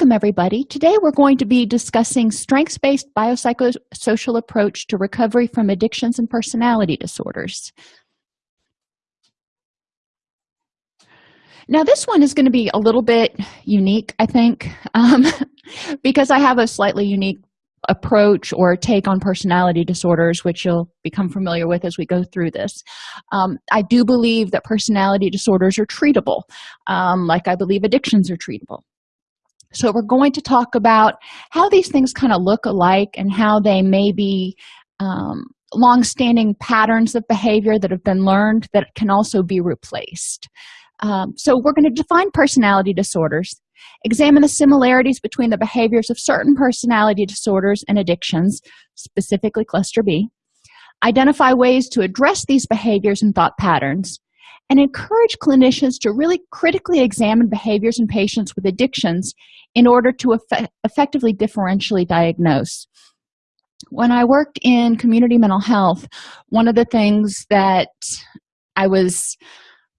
welcome everybody. Today we're going to be discussing strengths-based biopsychosocial approach to recovery from addictions and personality disorders. Now this one is going to be a little bit unique i think um, because i have a slightly unique approach or take on personality disorders which you'll become familiar with as we go through this. Um, i do believe that personality disorders are treatable um, like i believe addictions are treatable so we're going to talk about how these things kind of look alike and how they may be um, long-standing patterns of behavior that have been learned that can also be replaced. Um, so we're going to define personality disorders examine the similarities between the behaviors of certain personality disorders and addictions specifically cluster b identify ways to address these behaviors and thought patterns and encourage clinicians to really critically examine behaviors in patients with addictions in order to effect effectively differentially diagnose. When i worked in community mental health one of the things that i was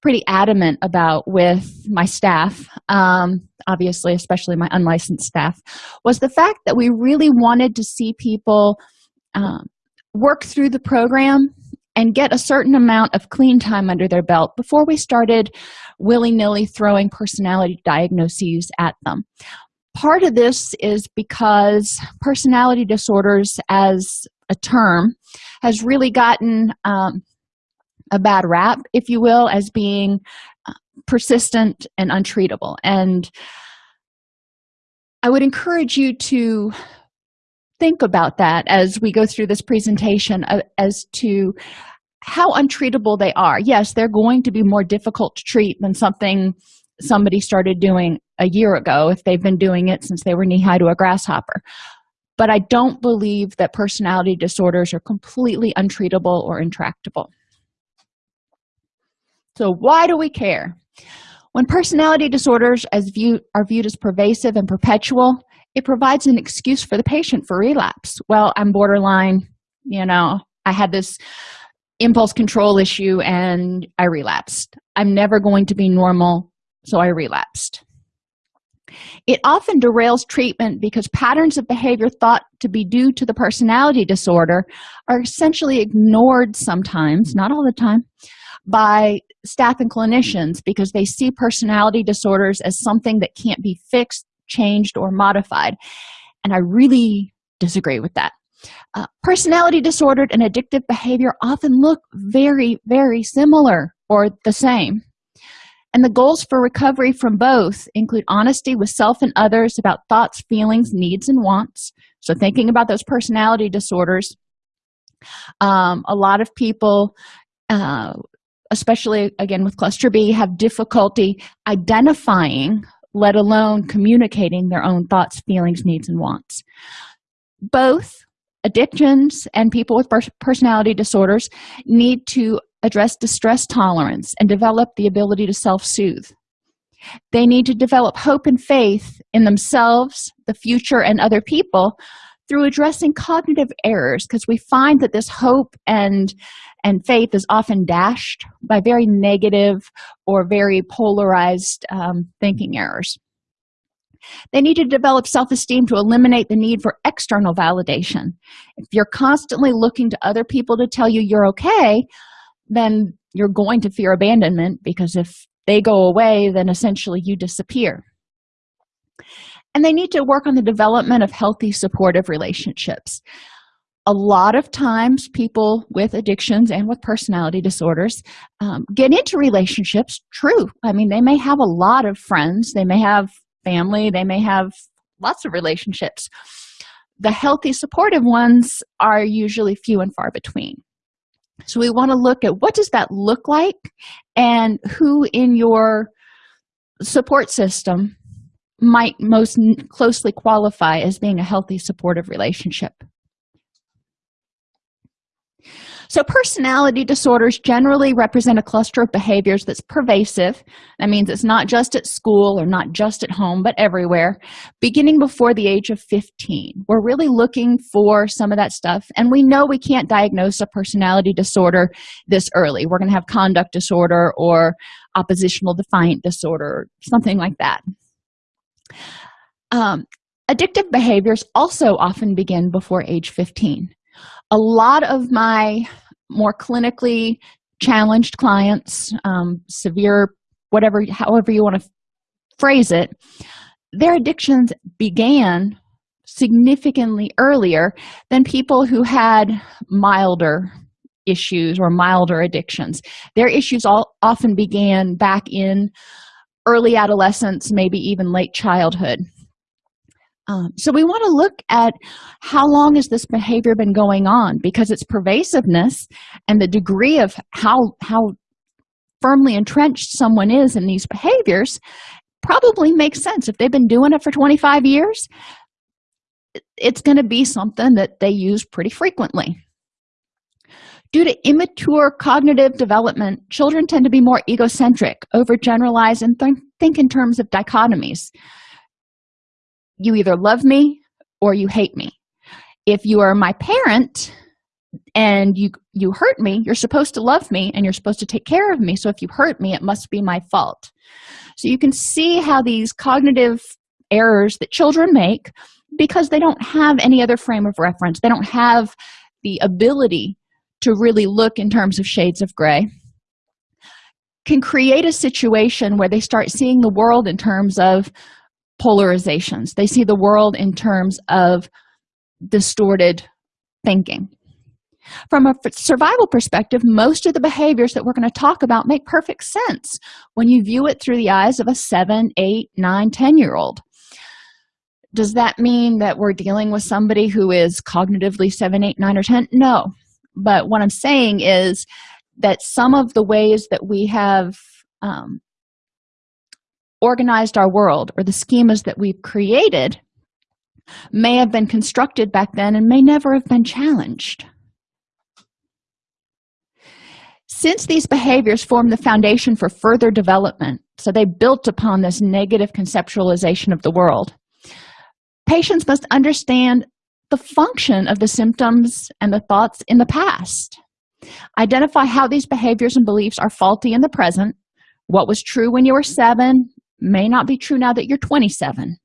pretty adamant about with my staff um, obviously especially my unlicensed staff was the fact that we really wanted to see people um, work through the program and get a certain amount of clean time under their belt before we started willy-nilly throwing personality diagnoses at them. Part of this is because personality disorders as a term has really gotten um, a bad rap if you will as being uh, persistent and untreatable. And i would encourage you to think about that as we go through this presentation uh, as to how untreatable they are. Yes they're going to be more difficult to treat than something somebody started doing a year ago if they've been doing it since they were knee-high to a grasshopper. But i don't believe that personality disorders are completely untreatable or intractable. So why do we care? When personality disorders as view are viewed as pervasive and perpetual it provides an excuse for the patient for relapse. Well i'm borderline you know i had this impulse control issue and i relapsed. I'm never going to be normal so i relapsed. It often derails treatment because patterns of behavior thought to be due to the personality disorder are essentially ignored sometimes not all the time by staff and clinicians because they see personality disorders as something that can't be fixed changed or modified. And i really disagree with that. Uh, personality disordered and addictive behavior often look very very similar or the same. And the goals for recovery from both include honesty with self and others about thoughts feelings needs and wants. So thinking about those personality disorders um, a lot of people uh, especially again with cluster b have difficulty identifying let alone communicating their own thoughts feelings needs and wants. Both addictions and people with personality disorders need to address distress tolerance and develop the ability to self-soothe. They need to develop hope and faith in themselves the future and other people through addressing cognitive errors because we find that this hope and and faith is often dashed by very negative or very polarized um, thinking errors. They need to develop self-esteem to eliminate the need for external validation. If you're constantly looking to other people to tell you you're okay then you're going to fear abandonment because if they go away then essentially you disappear and they need to work on the development of healthy supportive relationships. A lot of times people with addictions and with personality disorders um, get into relationships true. I mean they may have a lot of friends they may have family they may have lots of relationships. The healthy supportive ones are usually few and far between. So we want to look at what does that look like and who in your support system might most closely qualify as being a healthy supportive relationship. So personality disorders generally represent a cluster of behaviors that's pervasive. That means it's not just at school or not just at home but everywhere. Beginning before the age of 15 we're really looking for some of that stuff and we know we can't diagnose a personality disorder this early. We're going to have conduct disorder or oppositional defiant disorder something like that um, addictive behaviors also often begin before age 15 a lot of my more clinically challenged clients um, severe whatever however you want to phrase it their addictions began significantly earlier than people who had milder issues or milder addictions. Their issues all often began back in early adolescence maybe even late childhood. Um, so we want to look at how long has this behavior been going on because its pervasiveness and the degree of how how firmly entrenched someone is in these behaviors probably makes sense. If they've been doing it for 25 years it's going to be something that they use pretty frequently due to immature cognitive development children tend to be more egocentric overgeneralize and th think in terms of dichotomies. You either love me or you hate me. If you are my parent and you you hurt me you're supposed to love me and you're supposed to take care of me. So if you hurt me it must be my fault. So you can see how these cognitive errors that children make because they don't have any other frame of reference. They don't have the ability to really look in terms of shades of gray can create a situation where they start seeing the world in terms of polarizations. They see the world in terms of distorted thinking. From a survival perspective most of the behaviors that we're going to talk about make perfect sense when you view it through the eyes of a seven eight nine ten year old does that mean that we're dealing with somebody who is cognitively seven eight nine or ten? No but what i'm saying is that some of the ways that we have um, organized our world or the schemas that we've created may have been constructed back then and may never have been challenged. Since these behaviors form the foundation for further development so they built upon this negative conceptualization of the world patients must understand the function of the symptoms and the thoughts in the past. Identify how these behaviors and beliefs are faulty in the present. What was true when you were seven may not be true now that you're 27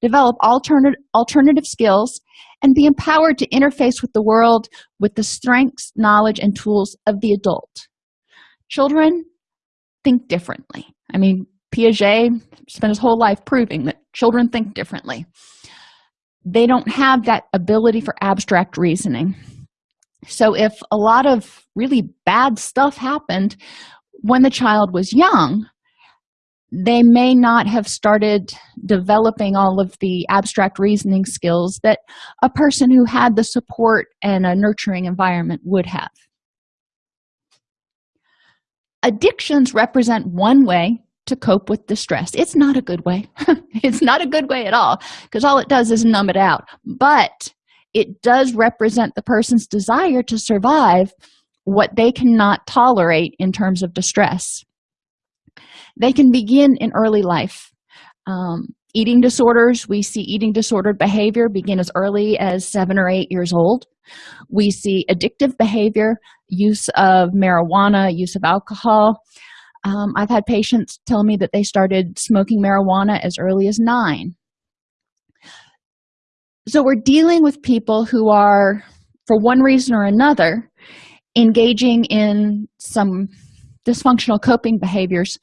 develop alternative alternative skills and be empowered to interface with the world with the strengths knowledge and tools of the adult. Children think differently. I mean piaget spent his whole life proving that children think differently they don't have that ability for abstract reasoning. So if a lot of really bad stuff happened when the child was young they may not have started developing all of the abstract reasoning skills that a person who had the support and a nurturing environment would have. Addictions represent one way to cope with distress it's not a good way. It's not a good way at all because all it does is numb it out. But it does represent the person's desire to survive what they cannot tolerate in terms of distress. They can begin in early life. Um, eating disorders we see eating disordered behavior begin as early as seven or eight years old. We see addictive behavior use of marijuana use of alcohol um, i've had patients tell me that they started smoking marijuana as early as nine. So we're dealing with people who are for one reason or another engaging in some dysfunctional coping behaviors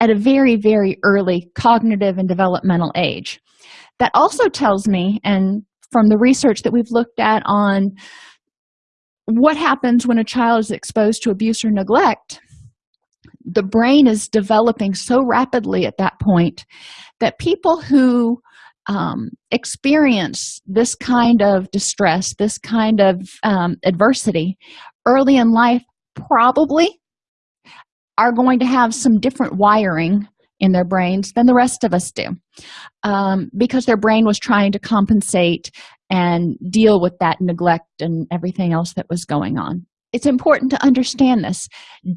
at a very very early cognitive and developmental age. That also tells me and from the research that we've looked at on what happens when a child is exposed to abuse or neglect the brain is developing so rapidly at that point that people who um, experience this kind of distress this kind of um, adversity early in life probably are going to have some different wiring in their brains than the rest of us do um, because their brain was trying to compensate and deal with that neglect and everything else that was going on it's important to understand this.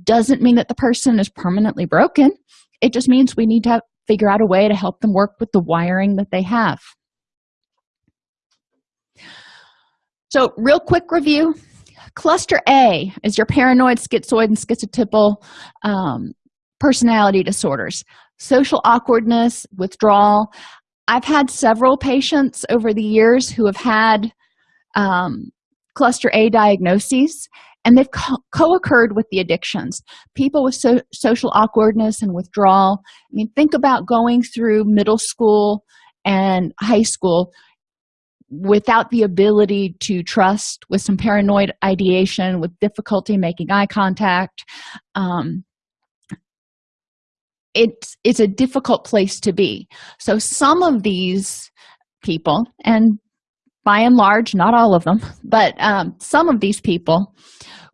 Doesn't mean that the person is permanently broken. It just means we need to figure out a way to help them work with the wiring that they have. So real quick review. Cluster a is your paranoid schizoid and schizotypal um, personality disorders. Social awkwardness withdrawal. I've had several patients over the years who have had um, cluster a diagnoses and they've co-occurred with the addictions. People with so social awkwardness and withdrawal. I mean think about going through middle school and high school without the ability to trust with some paranoid ideation with difficulty making eye contact. Um, it's it's a difficult place to be. So some of these people and by and large not all of them but um, some of these people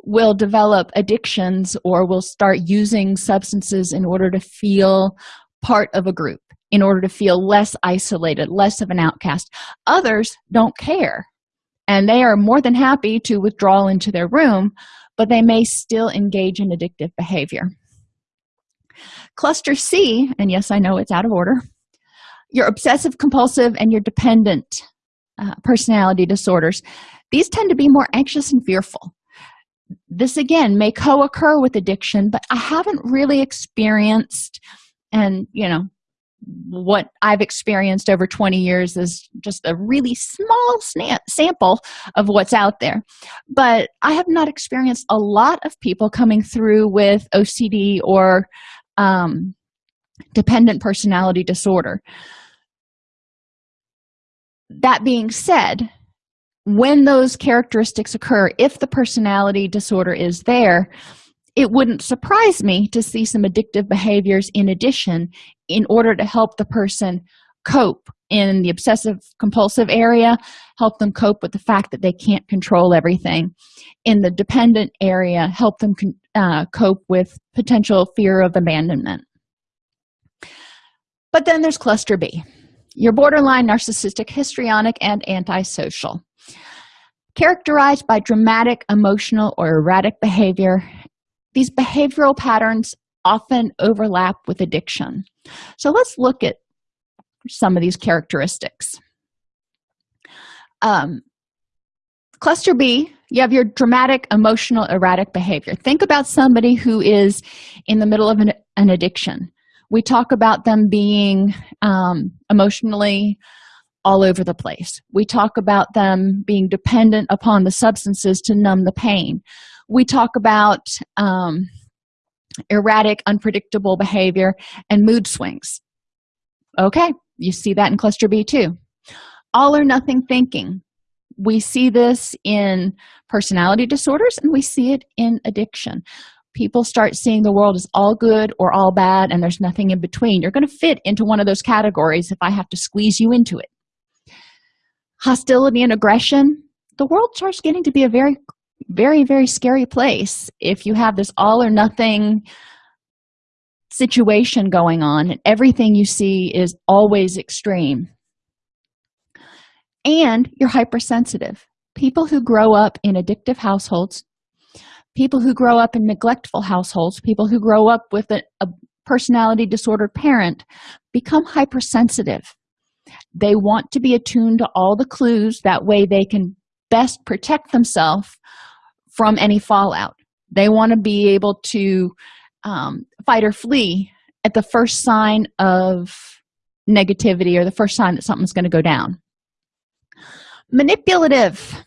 will develop addictions or will start using substances in order to feel part of a group in order to feel less isolated less of an outcast. Others don't care and they are more than happy to withdraw into their room but they may still engage in addictive behavior. Cluster c and yes i know it's out of order your obsessive compulsive and your dependent uh, personality disorders these tend to be more anxious and fearful this again may co-occur with addiction but i haven't really experienced and you know what I've experienced over 20 years is just a really small sample of what's out there. But I have not experienced a lot of people coming through with OCD or um, dependent personality disorder. That being said, when those characteristics occur, if the personality disorder is there, it wouldn't surprise me to see some addictive behaviors in addition in order to help the person cope in the obsessive compulsive area help them cope with the fact that they can't control everything in the dependent area help them uh, cope with potential fear of abandonment. But then there's cluster b your borderline narcissistic histrionic and antisocial. Characterized by dramatic emotional or erratic behavior these behavioral patterns often overlap with addiction. So let's look at some of these characteristics. Um, cluster b you have your dramatic emotional erratic behavior. Think about somebody who is in the middle of an, an addiction we talk about them being um, emotionally all over the place. We talk about them being dependent upon the substances to numb the pain. We talk about um, erratic unpredictable behavior and mood swings. Okay you see that in cluster b too. All or nothing thinking. We see this in personality disorders and we see it in addiction people start seeing the world as all good or all bad and there's nothing in between you're going to fit into one of those categories if i have to squeeze you into it. Hostility and aggression the world starts getting to be a very very very scary place if you have this all or nothing situation going on and everything you see is always extreme. And you're hypersensitive. People who grow up in addictive households people who grow up in neglectful households people who grow up with a, a personality disordered parent become hypersensitive. They want to be attuned to all the clues. That way they can best protect themselves from any fallout. They want to be able to um, fight or flee at the first sign of negativity or the first sign that something's going to go down. Manipulative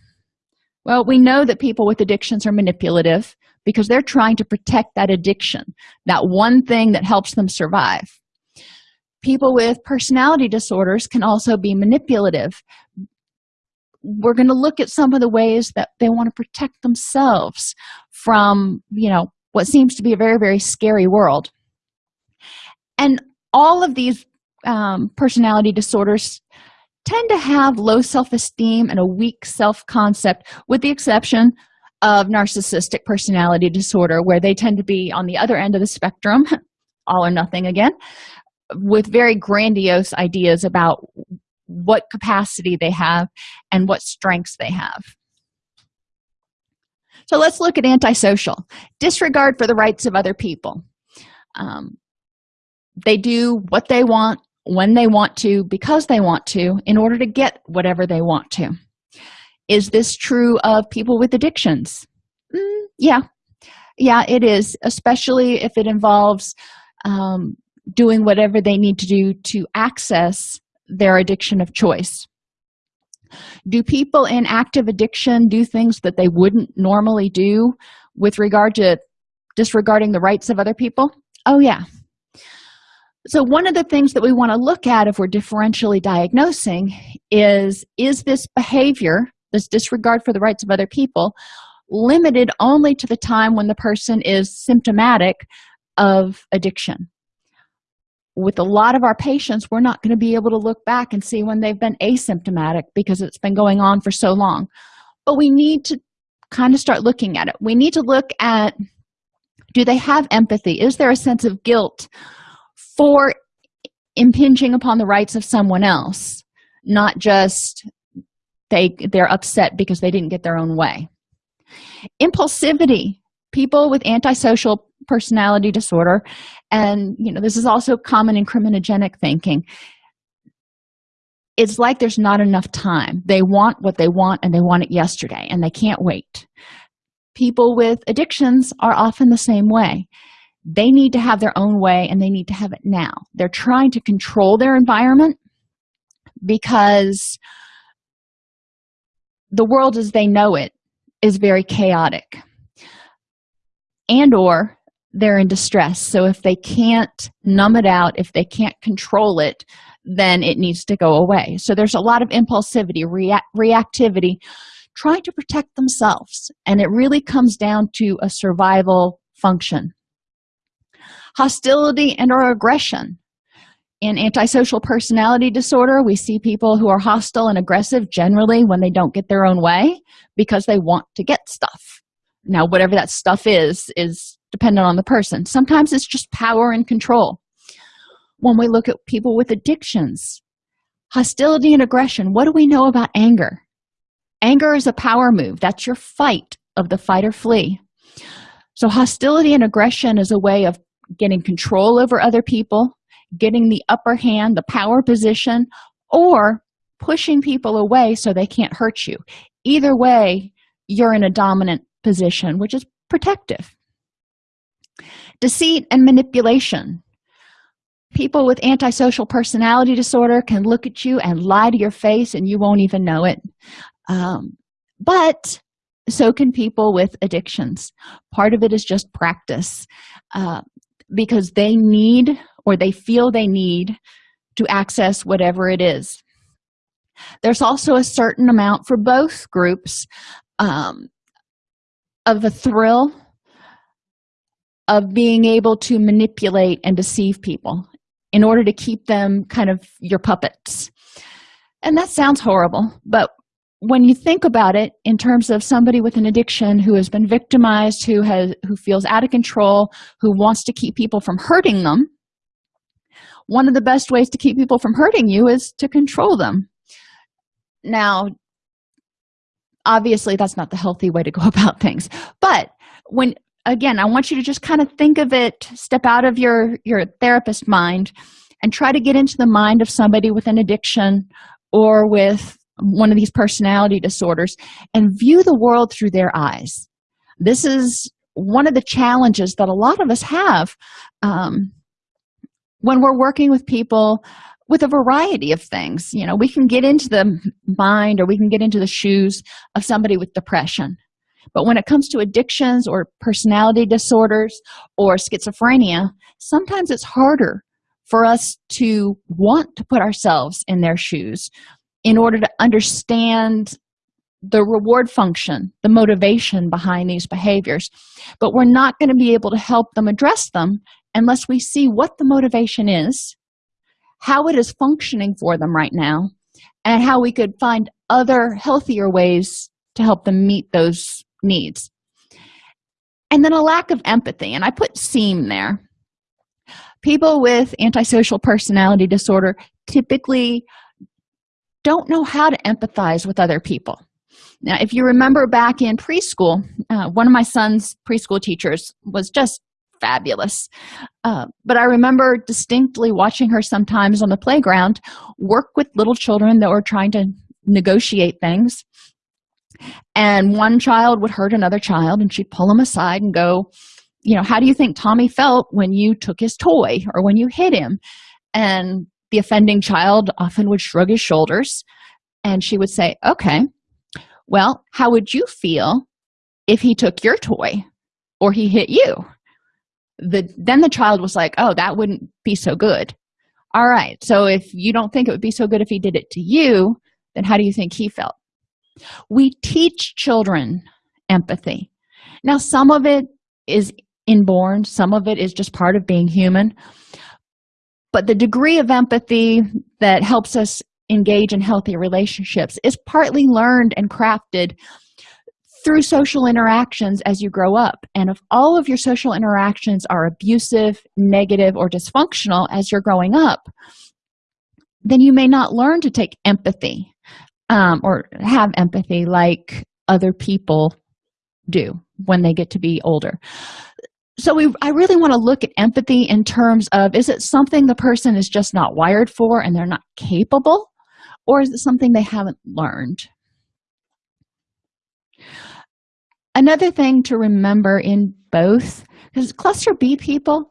well we know that people with addictions are manipulative because they're trying to protect that addiction that one thing that helps them survive. People with personality disorders can also be manipulative. We're going to look at some of the ways that they want to protect themselves from you know what seems to be a very very scary world. And all of these um, personality disorders tend to have low self-esteem and a weak self-concept with the exception of narcissistic personality disorder where they tend to be on the other end of the spectrum all or nothing again with very grandiose ideas about what capacity they have and what strengths they have. So let's look at antisocial disregard for the rights of other people. Um, they do what they want when they want to because they want to in order to get whatever they want to. Is this true of people with addictions? Mm, yeah. Yeah it is especially if it involves um, doing whatever they need to do to access their addiction of choice. Do people in active addiction do things that they wouldn't normally do with regard to disregarding the rights of other people? Oh yeah so one of the things that we want to look at if we're differentially diagnosing is is this behavior this disregard for the rights of other people limited only to the time when the person is symptomatic of addiction? With a lot of our patients we're not going to be able to look back and see when they've been asymptomatic because it's been going on for so long. But we need to kind of start looking at it. We need to look at do they have empathy? Is there a sense of guilt for impinging upon the rights of someone else not just they they're upset because they didn't get their own way. Impulsivity. People with antisocial personality disorder and you know this is also common in criminogenic thinking it's like there's not enough time. They want what they want and they want it yesterday and they can't wait. People with addictions are often the same way they need to have their own way and they need to have it now. They're trying to control their environment because the world as they know it is very chaotic. And or they're in distress. So if they can't numb it out if they can't control it then it needs to go away. So there's a lot of impulsivity rea reactivity trying to protect themselves. And it really comes down to a survival function hostility and or aggression. In antisocial personality disorder we see people who are hostile and aggressive generally when they don't get their own way because they want to get stuff. Now whatever that stuff is is dependent on the person. Sometimes it's just power and control. When we look at people with addictions hostility and aggression what do we know about anger? Anger is a power move. That's your fight of the fight or flee. So hostility and aggression is a way of getting control over other people getting the upper hand the power position or pushing people away so they can't hurt you. Either way you're in a dominant position which is protective. Deceit and manipulation. People with antisocial personality disorder can look at you and lie to your face and you won't even know it. Um, but so can people with addictions. Part of it is just practice. Uh, because they need or they feel they need to access whatever it is. There's also a certain amount for both groups um, of a thrill of being able to manipulate and deceive people in order to keep them kind of your puppets. And that sounds horrible but when you think about it in terms of somebody with an addiction who has been victimized who has who feels out of control who wants to keep people from hurting them one of the best ways to keep people from hurting you is to control them. Now obviously that's not the healthy way to go about things. But when again i want you to just kind of think of it step out of your your therapist mind and try to get into the mind of somebody with an addiction or with one of these personality disorders and view the world through their eyes. This is one of the challenges that a lot of us have um, when we're working with people with a variety of things. You know we can get into the mind or we can get into the shoes of somebody with depression. But when it comes to addictions or personality disorders or schizophrenia sometimes it's harder for us to want to put ourselves in their shoes in order to understand the reward function the motivation behind these behaviors. But we're not going to be able to help them address them unless we see what the motivation is how it is functioning for them right now and how we could find other healthier ways to help them meet those needs. And then a lack of empathy and i put seem there. People with antisocial personality disorder typically don't know how to empathize with other people. Now if you remember back in preschool uh, one of my son's preschool teachers was just fabulous. Uh, but i remember distinctly watching her sometimes on the playground work with little children that were trying to negotiate things. And one child would hurt another child and she'd pull them aside and go you know how do you think tommy felt when you took his toy or when you hit him? And the offending child often would shrug his shoulders and she would say okay well how would you feel if he took your toy or he hit you? The then the child was like oh that wouldn't be so good. All right so if you don't think it would be so good if he did it to you then how do you think he felt? We teach children empathy. Now some of it is inborn some of it is just part of being human but the degree of empathy that helps us engage in healthy relationships is partly learned and crafted through social interactions as you grow up. And if all of your social interactions are abusive negative or dysfunctional as you're growing up then you may not learn to take empathy um, or have empathy like other people do when they get to be older so we i really want to look at empathy in terms of is it something the person is just not wired for and they're not capable? Or is it something they haven't learned? Another thing to remember in both because cluster b people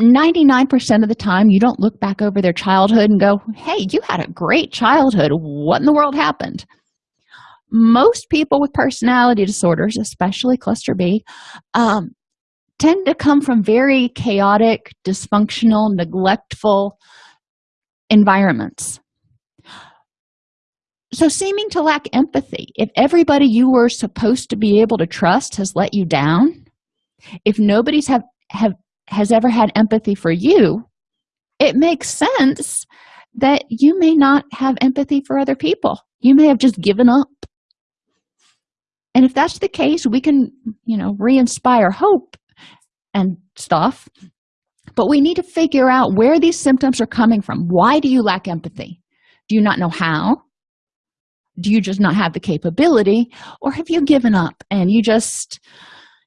99% of the time you don't look back over their childhood and go hey you had a great childhood. What in the world happened most people with personality disorders especially cluster b um, tend to come from very chaotic dysfunctional neglectful environments. So seeming to lack empathy if everybody you were supposed to be able to trust has let you down if nobody's have have has ever had empathy for you it makes sense that you may not have empathy for other people. You may have just given up and if that's the case we can you know re-inspire hope and stuff. But we need to figure out where these symptoms are coming from. Why do you lack empathy? Do you not know how? Do you just not have the capability? Or have you given up and you just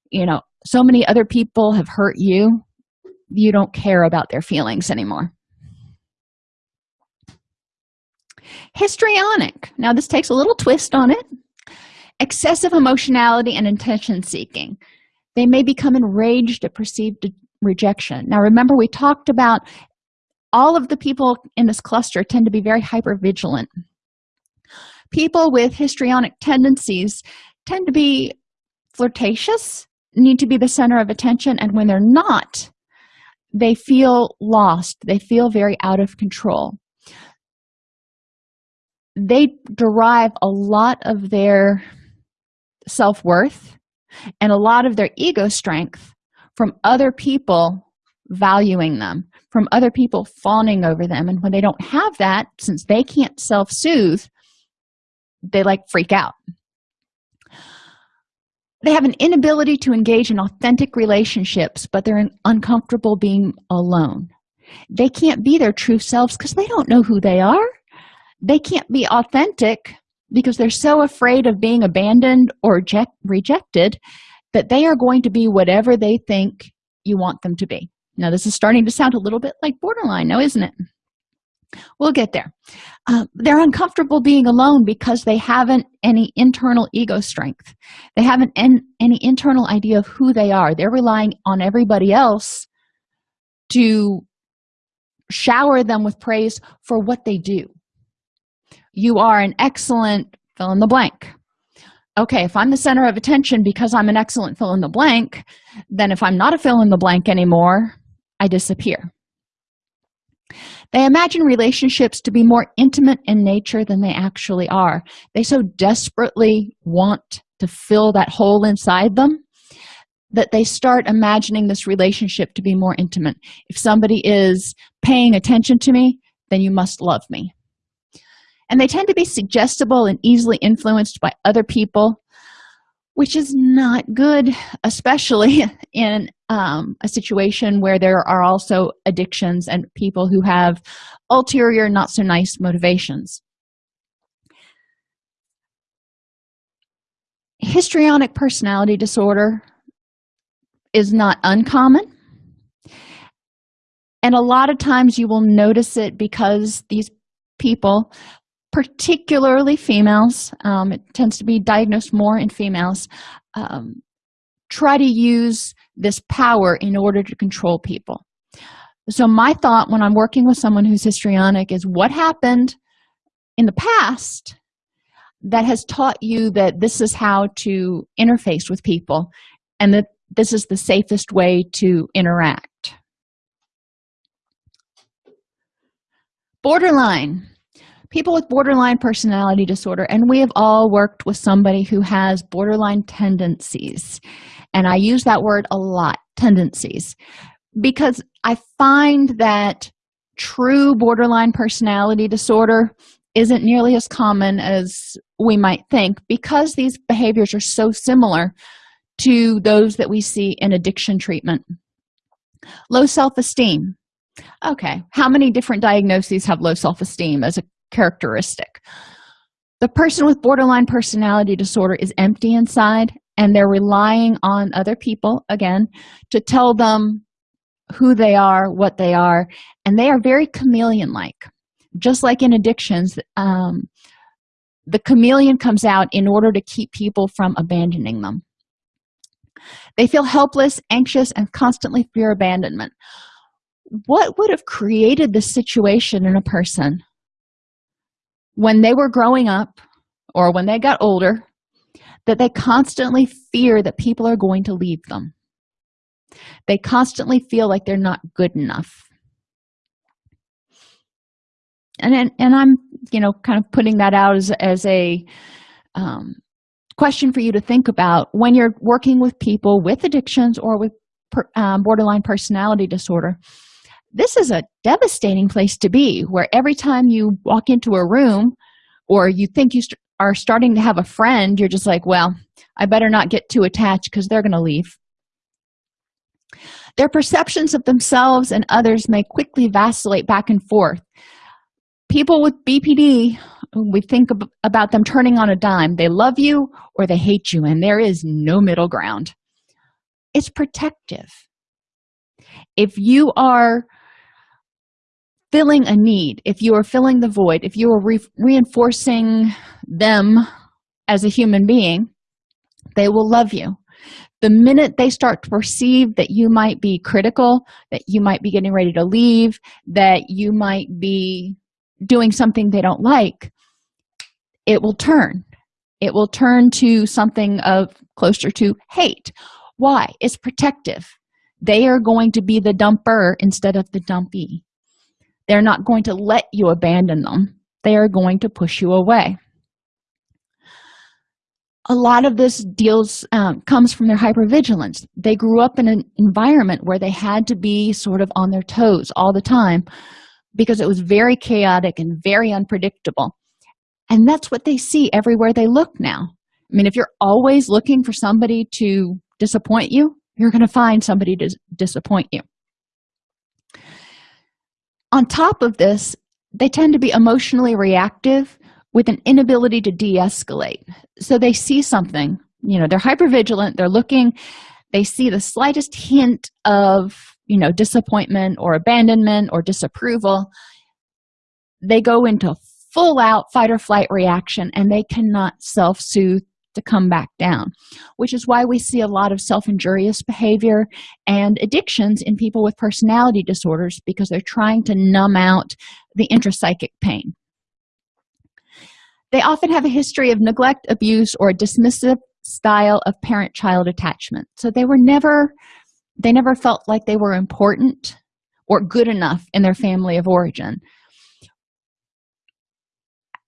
you know so many other people have hurt you you don't care about their feelings anymore. Histrionic. Now this takes a little twist on it excessive emotionality and attention seeking. They may become enraged at perceived rejection. Now remember we talked about all of the people in this cluster tend to be very hyper vigilant people with histrionic tendencies tend to be flirtatious need to be the center of attention and when they're not they feel lost. They feel very out of control. They derive a lot of their self-worth and a lot of their ego strength from other people valuing them from other people fawning over them. And when they don't have that since they can't self-soothe they like freak out. They have an inability to engage in authentic relationships but they're uncomfortable being alone. They can't be their true selves because they don't know who they are. They can't be authentic because they're so afraid of being abandoned or rejected that they are going to be whatever they think you want them to be. Now this is starting to sound a little bit like borderline now isn't it? We'll get there. Uh, they're uncomfortable being alone because they haven't any internal ego strength. They haven't en any internal idea of who they are. They're relying on everybody else to shower them with praise for what they do you are an excellent fill in the blank. Okay if i'm the center of attention because i'm an excellent fill in the blank then if i'm not a fill in the blank anymore i disappear. They imagine relationships to be more intimate in nature than they actually are. They so desperately want to fill that hole inside them that they start imagining this relationship to be more intimate. If somebody is paying attention to me then you must love me and they tend to be suggestible and easily influenced by other people which is not good especially in um, a situation where there are also addictions and people who have ulterior not so nice motivations. Histrionic personality disorder is not uncommon. And a lot of times you will notice it because these people particularly females um, it tends to be diagnosed more in females um, try to use this power in order to control people. So my thought when i'm working with someone who's histrionic is what happened in the past that has taught you that this is how to interface with people and that this is the safest way to interact. Borderline people with borderline personality disorder and we have all worked with somebody who has borderline tendencies. And i use that word a lot tendencies because i find that true borderline personality disorder isn't nearly as common as we might think because these behaviors are so similar to those that we see in addiction treatment. Low self-esteem. Okay how many different diagnoses have low self-esteem as a characteristic. The person with borderline personality disorder is empty inside and they're relying on other people again to tell them who they are what they are and they are very chameleon like just like in addictions um, the chameleon comes out in order to keep people from abandoning them. They feel helpless anxious and constantly fear abandonment. What would have created this situation in a person when they were growing up or when they got older that they constantly fear that people are going to leave them. They constantly feel like they're not good enough. And and, and i'm you know kind of putting that out as, as a um, question for you to think about when you're working with people with addictions or with per, um, borderline personality disorder this is a devastating place to be where every time you walk into a room or you think you st are starting to have a friend you're just like well i better not get too attached because they're going to leave. Their perceptions of themselves and others may quickly vacillate back and forth. People with bpd we think about them turning on a dime. They love you or they hate you and there is no middle ground. It's protective. If you are filling a need if you are filling the void if you are re reinforcing them as a human being they will love you. The minute they start to perceive that you might be critical that you might be getting ready to leave that you might be doing something they don't like it will turn. It will turn to something of closer to hate. Why? It's protective. They are going to be the dumper instead of the dumpy they're not going to let you abandon them. They are going to push you away. A lot of this deals um, comes from their hypervigilance. They grew up in an environment where they had to be sort of on their toes all the time because it was very chaotic and very unpredictable. And that's what they see everywhere they look now. I mean if you're always looking for somebody to disappoint you you're going to find somebody to disappoint you on top of this they tend to be emotionally reactive with an inability to de-escalate. So they see something you know they're hyper vigilant they're looking they see the slightest hint of you know disappointment or abandonment or disapproval. They go into full out fight or flight reaction and they cannot self-soothe to come back down which is why we see a lot of self-injurious behavior and addictions in people with personality disorders because they're trying to numb out the intrapsychic pain. They often have a history of neglect abuse or a dismissive style of parent-child attachment. So they were never they never felt like they were important or good enough in their family of origin.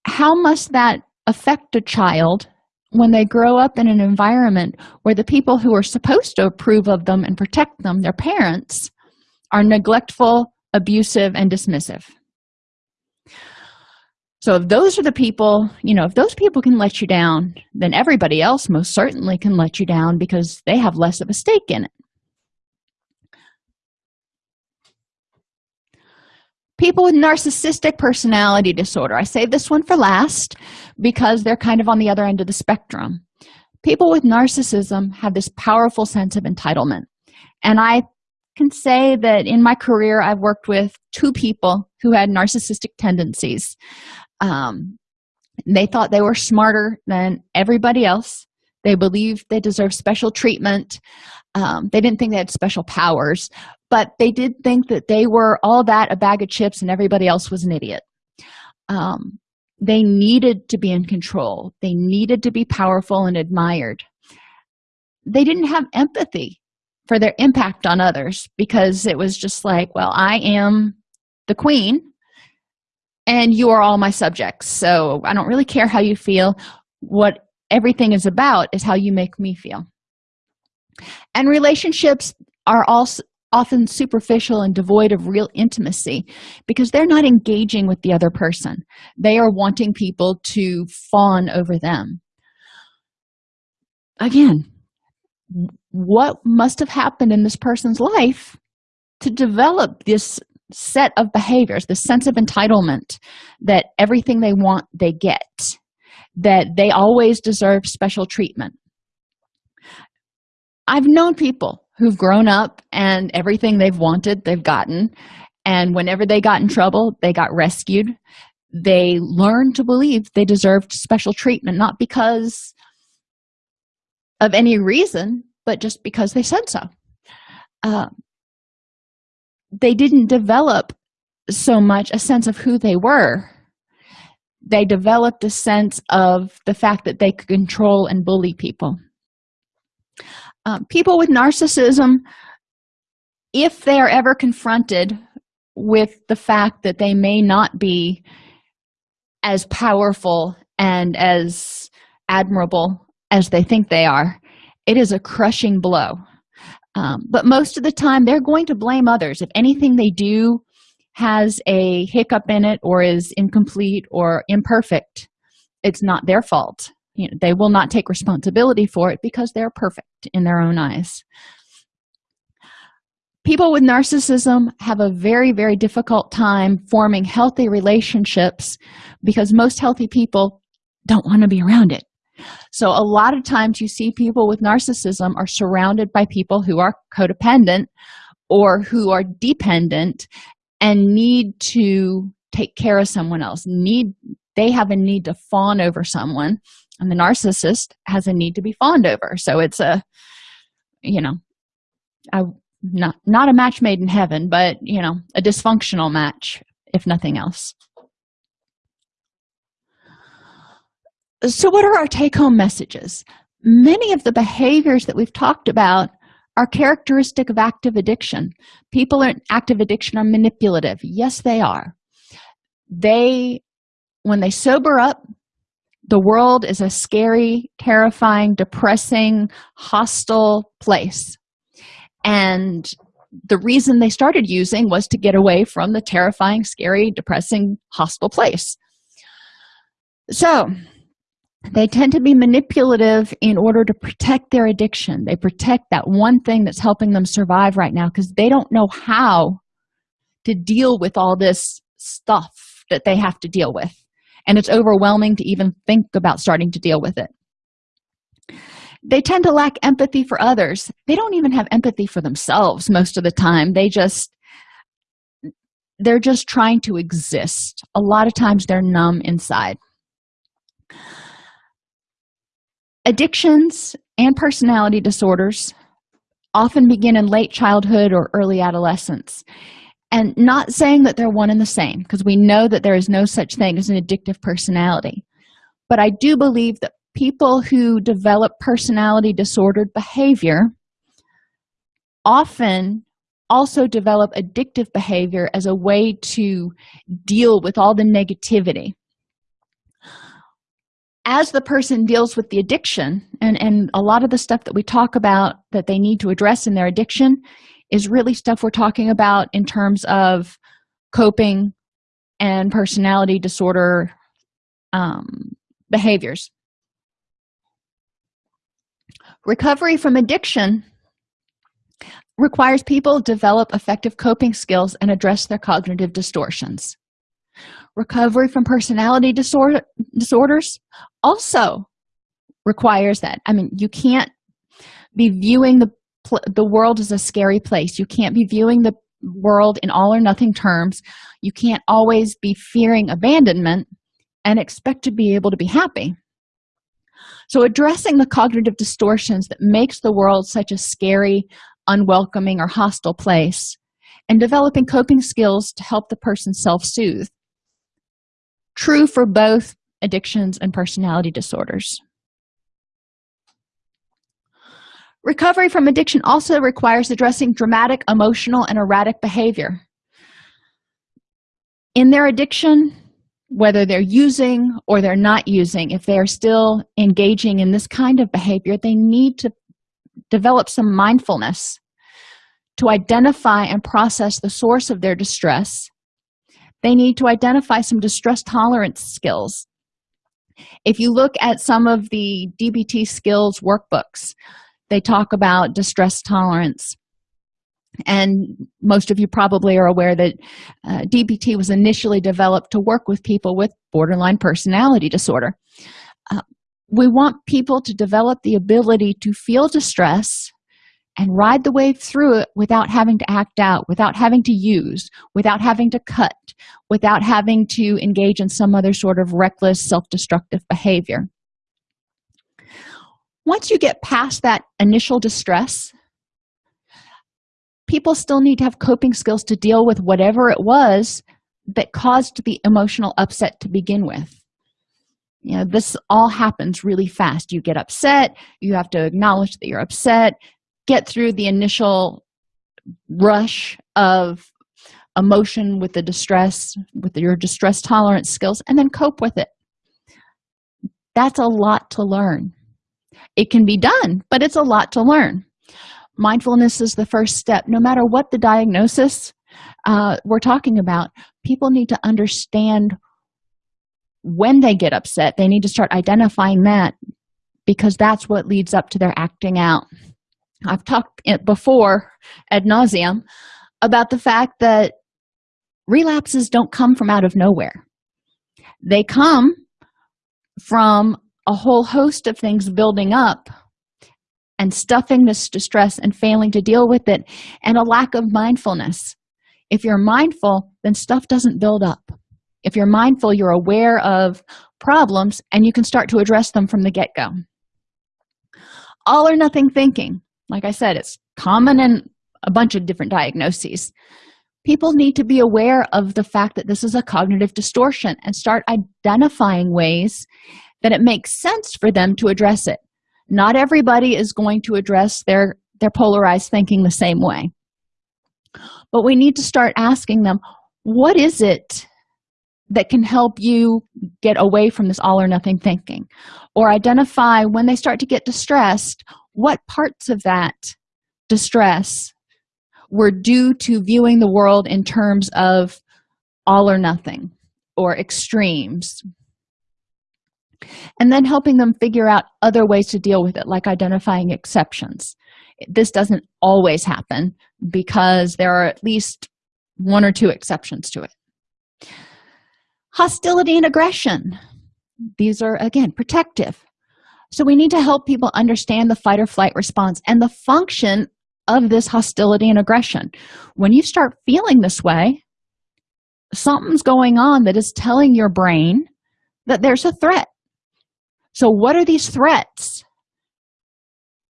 How must that affect a child when they grow up in an environment where the people who are supposed to approve of them and protect them their parents are neglectful abusive and dismissive. So if those are the people you know if those people can let you down then everybody else most certainly can let you down because they have less of a stake in it people with narcissistic personality disorder. I save this one for last because they're kind of on the other end of the spectrum. People with narcissism have this powerful sense of entitlement. And i can say that in my career i've worked with two people who had narcissistic tendencies. Um, they thought they were smarter than everybody else. They believed they deserved special treatment um, they didn't think they had special powers but they did think that they were all that a bag of chips and everybody else was an idiot. Um, they needed to be in control. They needed to be powerful and admired. They didn't have empathy for their impact on others because it was just like well i am the queen and you are all my subjects so i don't really care how you feel. What everything is about is how you make me feel and relationships are also often superficial and devoid of real intimacy because they're not engaging with the other person. They are wanting people to fawn over them. Again what must have happened in this person's life to develop this set of behaviors the sense of entitlement that everything they want they get that they always deserve special treatment i've known people who've grown up and everything they've wanted they've gotten. And whenever they got in trouble they got rescued. They learned to believe they deserved special treatment not because of any reason but just because they said so. Uh, they didn't develop so much a sense of who they were. They developed a sense of the fact that they could control and bully people um, people with narcissism if they are ever confronted with the fact that they may not be as powerful and as admirable as they think they are it is a crushing blow. Um, but most of the time they're going to blame others. If anything they do has a hiccup in it or is incomplete or imperfect it's not their fault you know they will not take responsibility for it because they're perfect in their own eyes. People with narcissism have a very very difficult time forming healthy relationships because most healthy people don't want to be around it. So a lot of times you see people with narcissism are surrounded by people who are codependent or who are dependent and need to take care of someone else need they have a need to fawn over someone and the narcissist has a need to be fawned over. So it's a you know a not not a match made in heaven but you know a dysfunctional match if nothing else. So what are our take-home messages? Many of the behaviors that we've talked about are characteristic of active addiction. People in active addiction are manipulative. Yes they are. They when they sober up the world is a scary terrifying depressing hostile place. And the reason they started using was to get away from the terrifying scary depressing hostile place. So they tend to be manipulative in order to protect their addiction. They protect that one thing that's helping them survive right now because they don't know how to deal with all this stuff that they have to deal with and it's overwhelming to even think about starting to deal with it. They tend to lack empathy for others. They don't even have empathy for themselves most of the time. They just they're just trying to exist. A lot of times they're numb inside. Addictions and personality disorders often begin in late childhood or early adolescence and not saying that they're one and the same because we know that there is no such thing as an addictive personality. But i do believe that people who develop personality disordered behavior often also develop addictive behavior as a way to deal with all the negativity. As the person deals with the addiction and and a lot of the stuff that we talk about that they need to address in their addiction is really stuff we're talking about in terms of coping and personality disorder um, behaviors. Recovery from addiction requires people develop effective coping skills and address their cognitive distortions. Recovery from personality disorder disorders also requires that i mean you can't be viewing the the world is a scary place. You can't be viewing the world in all or nothing terms. You can't always be fearing abandonment and expect to be able to be happy. So addressing the cognitive distortions that makes the world such a scary unwelcoming or hostile place and developing coping skills to help the person self-soothe. True for both addictions and personality disorders recovery from addiction also requires addressing dramatic emotional and erratic behavior. In their addiction whether they're using or they're not using if they are still engaging in this kind of behavior they need to develop some mindfulness to identify and process the source of their distress. They need to identify some distress tolerance skills. If you look at some of the dbt skills workbooks they talk about distress tolerance. And most of you probably are aware that uh, dbt was initially developed to work with people with borderline personality disorder. Uh, we want people to develop the ability to feel distress and ride the wave through it without having to act out without having to use without having to cut without having to engage in some other sort of reckless self-destructive behavior once you get past that initial distress people still need to have coping skills to deal with whatever it was that caused the emotional upset to begin with. You know this all happens really fast. You get upset. You have to acknowledge that you're upset. Get through the initial rush of emotion with the distress with your distress tolerance skills and then cope with it. That's a lot to learn it can be done but it's a lot to learn. Mindfulness is the first step. No matter what the diagnosis uh, we're talking about people need to understand when they get upset. They need to start identifying that because that's what leads up to their acting out. I've talked before ad nauseum about the fact that relapses don't come from out of nowhere. They come from a whole host of things building up and stuffing this distress and failing to deal with it and a lack of mindfulness. If you're mindful then stuff doesn't build up. If you're mindful you're aware of problems and you can start to address them from the get-go. All or nothing thinking. Like i said it's common in a bunch of different diagnoses. People need to be aware of the fact that this is a cognitive distortion and start identifying ways that it makes sense for them to address it. Not everybody is going to address their their polarized thinking the same way. But we need to start asking them what is it that can help you get away from this all or nothing thinking? Or identify when they start to get distressed what parts of that distress were due to viewing the world in terms of all or nothing or extremes and then helping them figure out other ways to deal with it like identifying exceptions. This doesn't always happen because there are at least one or two exceptions to it. Hostility and aggression. These are again protective. So we need to help people understand the fight or flight response and the function of this hostility and aggression. When you start feeling this way something's going on that is telling your brain that there's a threat so what are these threats?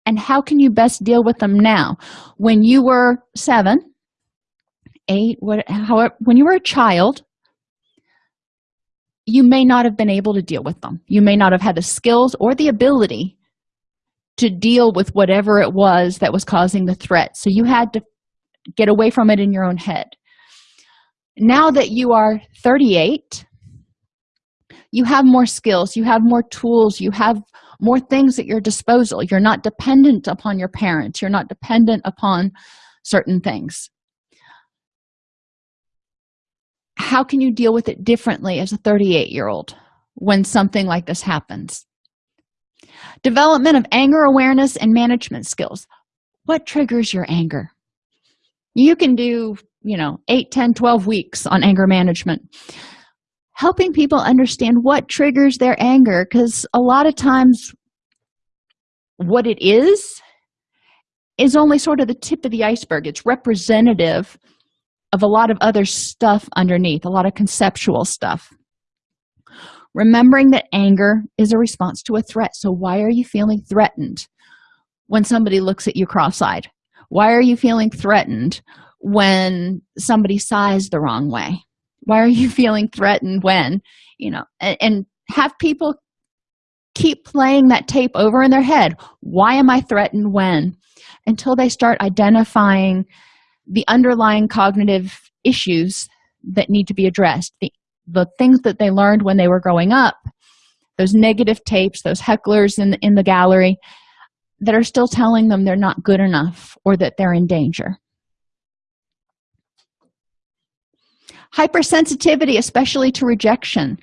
And how can you best deal with them now? When you were seven eight what however when you were a child you may not have been able to deal with them. You may not have had the skills or the ability to deal with whatever it was that was causing the threat. So you had to get away from it in your own head. Now that you are 38 you have more skills you have more tools you have more things at your disposal. You're not dependent upon your parents. You're not dependent upon certain things. How can you deal with it differently as a 38 year old when something like this happens? Development of anger awareness and management skills. What triggers your anger? You can do you know 8 10 12 weeks on anger management helping people understand what triggers their anger because a lot of times what it is is only sort of the tip of the iceberg. It's representative of a lot of other stuff underneath a lot of conceptual stuff. Remembering that anger is a response to a threat. So why are you feeling threatened when somebody looks at you cross-eyed? Why are you feeling threatened when somebody sighs the wrong way why are you feeling threatened when you know and, and have people keep playing that tape over in their head. Why am i threatened when? Until they start identifying the underlying cognitive issues that need to be addressed. The, the things that they learned when they were growing up those negative tapes those hecklers in the, in the gallery that are still telling them they're not good enough or that they're in danger hypersensitivity especially to rejection.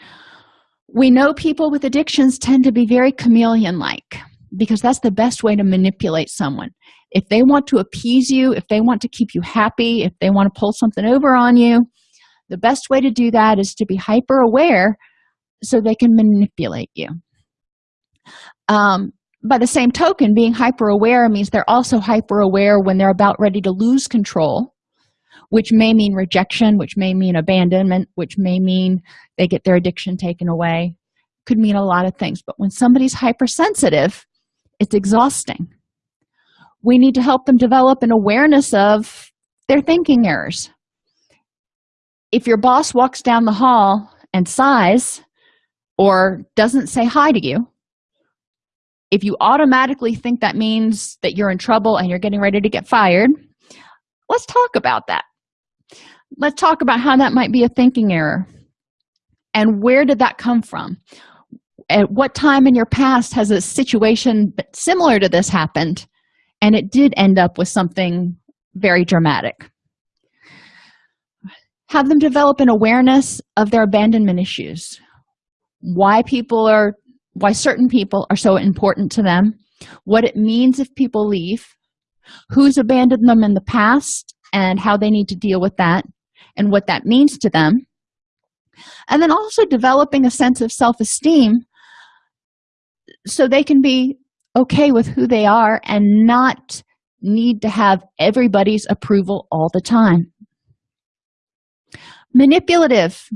We know people with addictions tend to be very chameleon like because that's the best way to manipulate someone. If they want to appease you if they want to keep you happy if they want to pull something over on you the best way to do that is to be hyper aware so they can manipulate you. Um, by the same token being hyper aware means they're also hyper aware when they're about ready to lose control which may mean rejection which may mean abandonment which may mean they get their addiction taken away could mean a lot of things. But when somebody's hypersensitive it's exhausting. We need to help them develop an awareness of their thinking errors. If your boss walks down the hall and sighs or doesn't say hi to you if you automatically think that means that you're in trouble and you're getting ready to get fired let's talk about that let's talk about how that might be a thinking error. And where did that come from? At what time in your past has a situation similar to this happened and it did end up with something very dramatic? Have them develop an awareness of their abandonment issues. Why people are why certain people are so important to them what it means if people leave who's abandoned them in the past and how they need to deal with that and what that means to them. And then also developing a sense of self-esteem so they can be okay with who they are and not need to have everybody's approval all the time. Manipulative.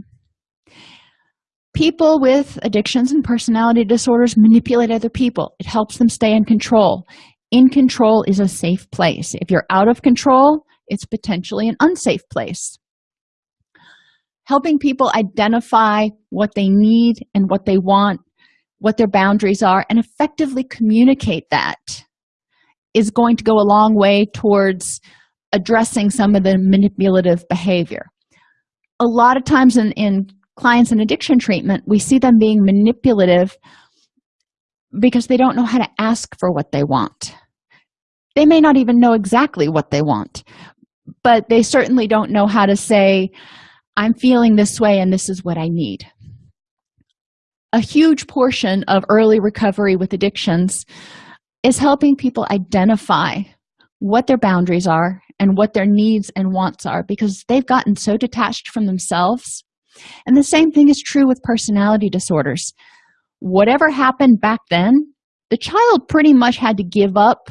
People with addictions and personality disorders manipulate other people. It helps them stay in control. In control is a safe place. If you're out of control it's potentially an unsafe place. Helping people identify what they need and what they want what their boundaries are and effectively communicate that is going to go a long way towards addressing some of the manipulative behavior. A lot of times in, in clients in addiction treatment we see them being manipulative because they don't know how to ask for what they want. They may not even know exactly what they want but they certainly don't know how to say i'm feeling this way and this is what i need. A huge portion of early recovery with addictions is helping people identify what their boundaries are and what their needs and wants are because they've gotten so detached from themselves. And the same thing is true with personality disorders. Whatever happened back then the child pretty much had to give up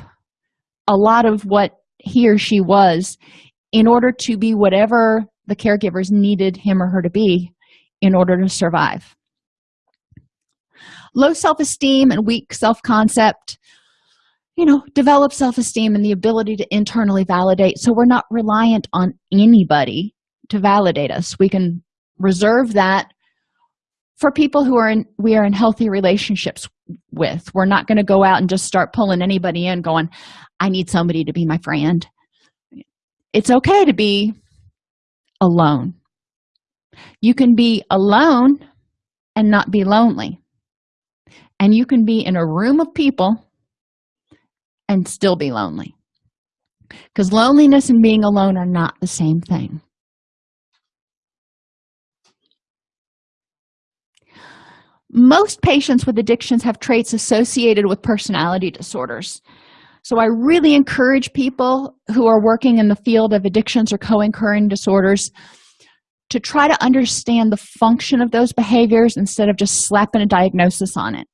a lot of what he or she was in order to be whatever the caregivers needed him or her to be in order to survive. Low self-esteem and weak self-concept you know develop self-esteem and the ability to internally validate. So we're not reliant on anybody to validate us. We can reserve that for people who are in we are in healthy relationships with we're not going to go out and just start pulling anybody in going i need somebody to be my friend. It's okay to be alone. You can be alone and not be lonely. And you can be in a room of people and still be lonely. Because loneliness and being alone are not the same thing most patients with addictions have traits associated with personality disorders. So i really encourage people who are working in the field of addictions or co-occurring disorders to try to understand the function of those behaviors instead of just slapping a diagnosis on it.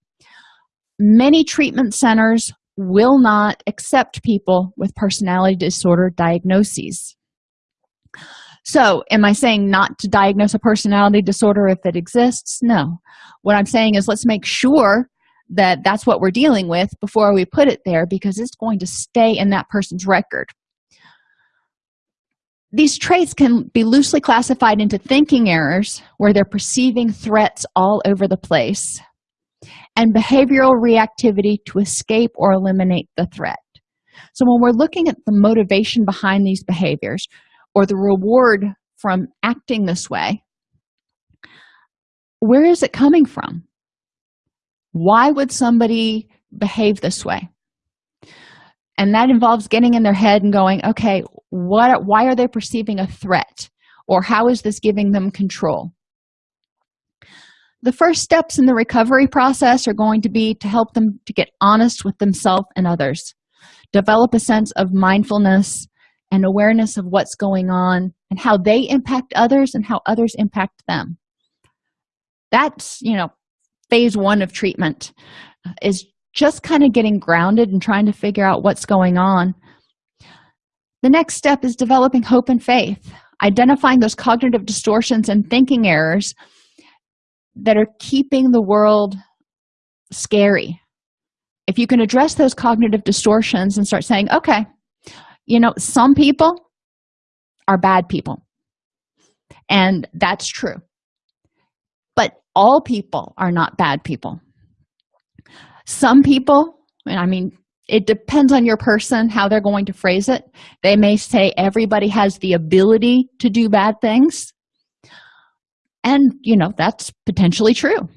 Many treatment centers will not accept people with personality disorder diagnoses so am i saying not to diagnose a personality disorder if it exists? No. What i'm saying is let's make sure that that's what we're dealing with before we put it there because it's going to stay in that person's record. These traits can be loosely classified into thinking errors where they're perceiving threats all over the place and behavioral reactivity to escape or eliminate the threat. So when we're looking at the motivation behind these behaviors or the reward from acting this way where is it coming from? Why would somebody behave this way? And that involves getting in their head and going okay what why are they perceiving a threat? Or how is this giving them control? The first steps in the recovery process are going to be to help them to get honest with themselves and others develop a sense of mindfulness and awareness of what's going on and how they impact others and how others impact them. That's you know phase one of treatment uh, is just kind of getting grounded and trying to figure out what's going on. The next step is developing hope and faith identifying those cognitive distortions and thinking errors that are keeping the world scary. If you can address those cognitive distortions and start saying okay you know some people are bad people. And that's true. But all people are not bad people. Some people and i mean it depends on your person how they're going to phrase it. They may say everybody has the ability to do bad things. And you know that's potentially true.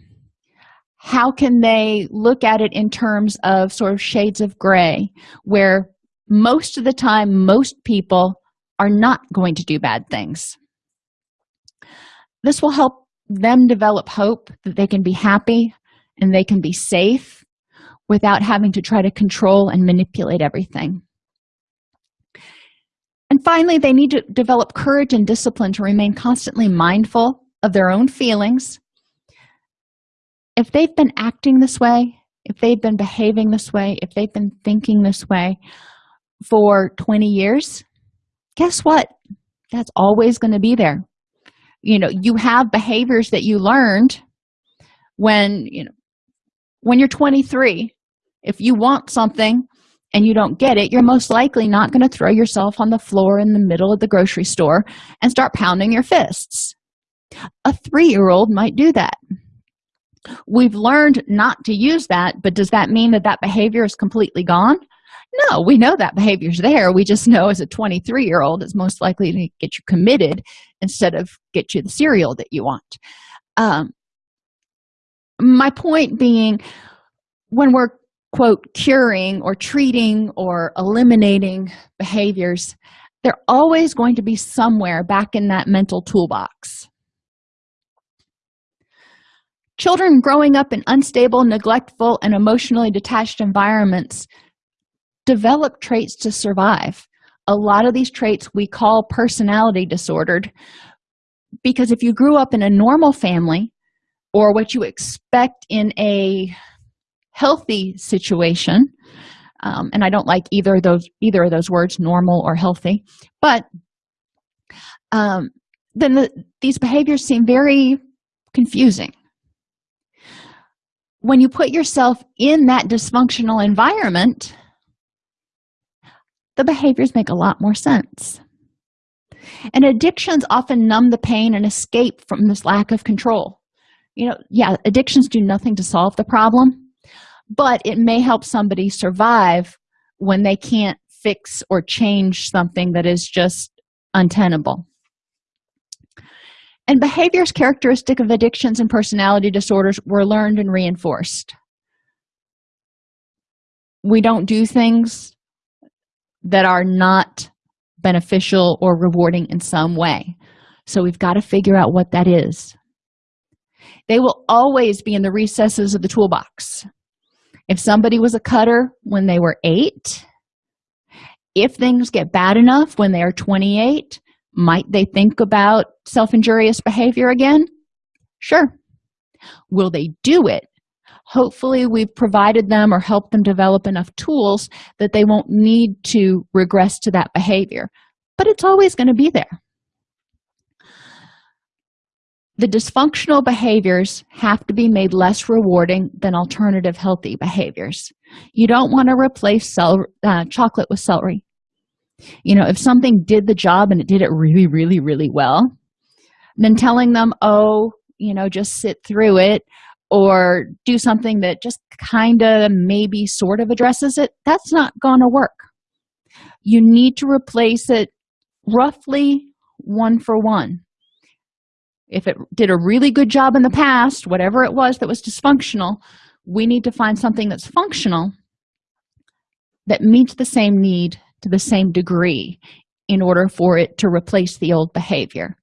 How can they look at it in terms of sort of shades of gray where most of the time most people are not going to do bad things. This will help them develop hope that they can be happy and they can be safe without having to try to control and manipulate everything. And finally they need to develop courage and discipline to remain constantly mindful of their own feelings. If they've been acting this way if they've been behaving this way if they've been thinking this way for 20 years guess what? That's always going to be there. You know you have behaviors that you learned when you know when you're 23 if you want something and you don't get it you're most likely not going to throw yourself on the floor in the middle of the grocery store and start pounding your fists. A three-year-old might do that. We've learned not to use that but does that mean that that behavior is completely gone no we know that behavior's there. We just know as a 23 year old it's most likely to get you committed instead of get you the cereal that you want. Um, my point being when we're quote curing or treating or eliminating behaviors they're always going to be somewhere back in that mental toolbox. Children growing up in unstable neglectful and emotionally detached environments develop traits to survive. A lot of these traits we call personality disordered because if you grew up in a normal family or what you expect in a healthy situation um, and i don't like either of those either of those words normal or healthy but um, then the, these behaviors seem very confusing. When you put yourself in that dysfunctional environment the behaviors make a lot more sense. And addictions often numb the pain and escape from this lack of control. You know yeah addictions do nothing to solve the problem but it may help somebody survive when they can't fix or change something that is just untenable. And behaviors characteristic of addictions and personality disorders were learned and reinforced. We don't do things that are not beneficial or rewarding in some way. So we've got to figure out what that is. They will always be in the recesses of the toolbox. If somebody was a cutter when they were eight if things get bad enough when they are 28 might they think about self-injurious behavior again? Sure. Will they do it hopefully we've provided them or helped them develop enough tools that they won't need to regress to that behavior. But it's always going to be there. The dysfunctional behaviors have to be made less rewarding than alternative healthy behaviors. You don't want to replace cel uh, chocolate with celery. You know if something did the job and it did it really really really well then telling them oh you know just sit through it or do something that just kind of maybe sort of addresses it that's not going to work. You need to replace it roughly one for one. If it did a really good job in the past whatever it was that was dysfunctional we need to find something that's functional that meets the same need to the same degree in order for it to replace the old behavior